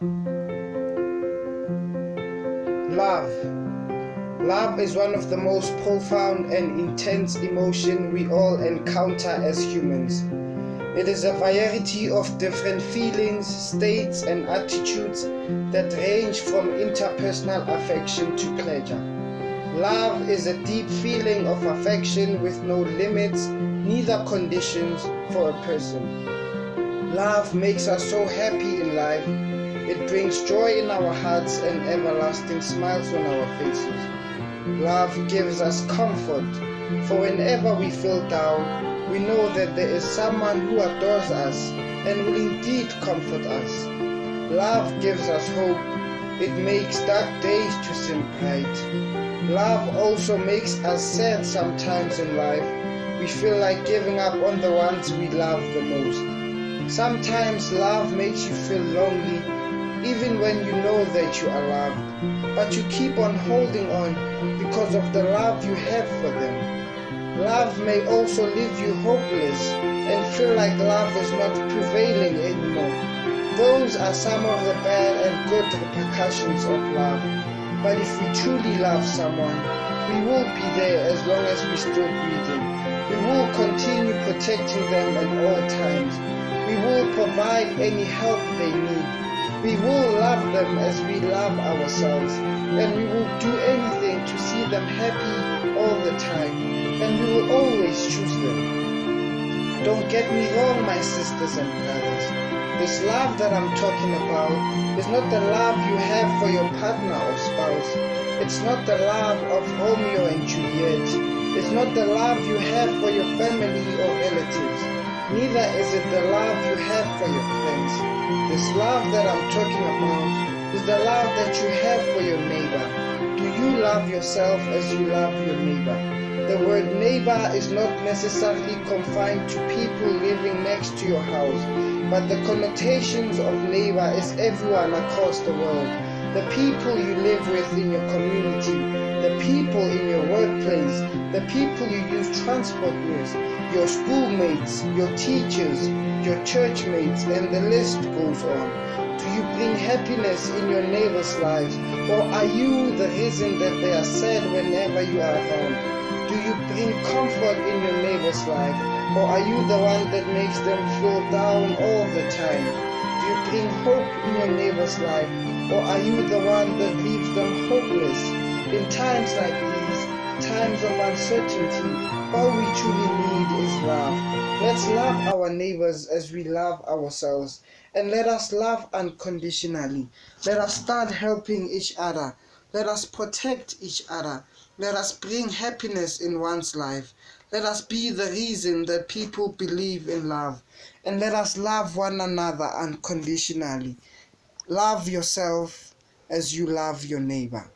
Love. Love is one of the most profound and intense emotion we all encounter as humans. It is a variety of different feelings, states, and attitudes that range from interpersonal affection to pleasure. Love is a deep feeling of affection with no limits, neither conditions for a person. Love makes us so happy in life. It brings joy in our hearts and everlasting smiles on our faces. Love gives us comfort, for whenever we feel down, we know that there is someone who adores us and will indeed comfort us. Love gives us hope. It makes dark days to seem bright. Love also makes us sad sometimes in life. We feel like giving up on the ones we love the most. Sometimes love makes you feel lonely even when you know that you are loved, but you keep on holding on because of the love you have for them. Love may also leave you hopeless and feel like love is not prevailing anymore. Those are some of the bad and good repercussions of love. But if we truly love someone, we will be there as long as we still breathing. We will continue protecting them at all times. We will provide any help they need. We will love them as we love ourselves, and we will do anything to see them happy all the time, and we will always choose them. Don't get me wrong, my sisters and brothers. This love that I'm talking about is not the love you have for your partner or spouse. It's not the love of Romeo and Juliet. It's not the love you have for your family or relatives. Neither is it the love you have for your friends. Love that I'm talking about is the love that you have for your neighbor. Do you love yourself as you love your neighbor? The word neighbor is not necessarily confined to people living next to your house, but the connotations of neighbor is everyone across the world. The people you live with in your community, the people in your workplace, the people you use transport with, your schoolmates, your teachers, your church mates, and the list goes on. Do you bring happiness in your neighbors' lives, or are you the reason that they are sad whenever you are around? Do you bring comfort in your neighbor's life, or are you the one that makes them feel down all the time? Do you bring hope in your neighbor's life, or are you the one that leaves them hopeless? In times like these, times of uncertainty, all we truly need is love. Let's love our neighbors as we love ourselves. And let us love unconditionally. Let us start helping each other. Let us protect each other. Let us bring happiness in one's life. Let us be the reason that people believe in love. And let us love one another unconditionally. Love yourself as you love your neighbor.